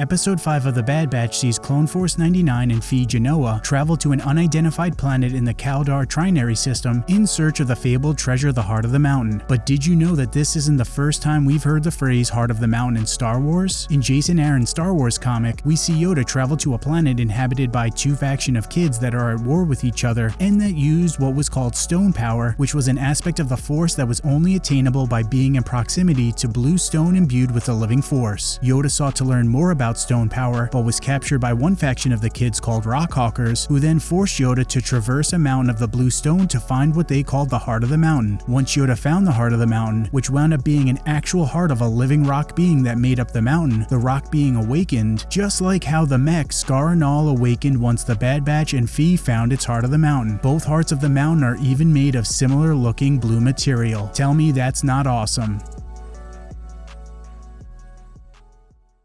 Episode 5 of The Bad Batch sees Clone Force 99 and Phee Genoa travel to an unidentified planet in the Kaldar Trinary system in search of the fabled treasure the Heart of the Mountain. But did you know that this isn't the first time we've heard the phrase Heart of the Mountain in Star Wars? In Jason Aaron's Star Wars comic, we see Yoda travel to a planet inhabited by two faction of kids that are at war with each other and that used what was called stone power, which was an aspect of the Force that was only attainable by being in proximity to blue stone imbued with the living Force. Yoda sought to learn more about stone power, but was captured by one faction of the kids called Rockhawkers, who then forced Yoda to traverse a mountain of the blue stone to find what they called the Heart of the Mountain. Once Yoda found the Heart of the Mountain, which wound up being an actual heart of a living rock being that made up the mountain, the rock being awakened, just like how the mech Scar and All awakened once the Bad Batch and Phee found its Heart of the Mountain. Both hearts of the mountain are even made of similar looking blue material. Tell me that's not awesome.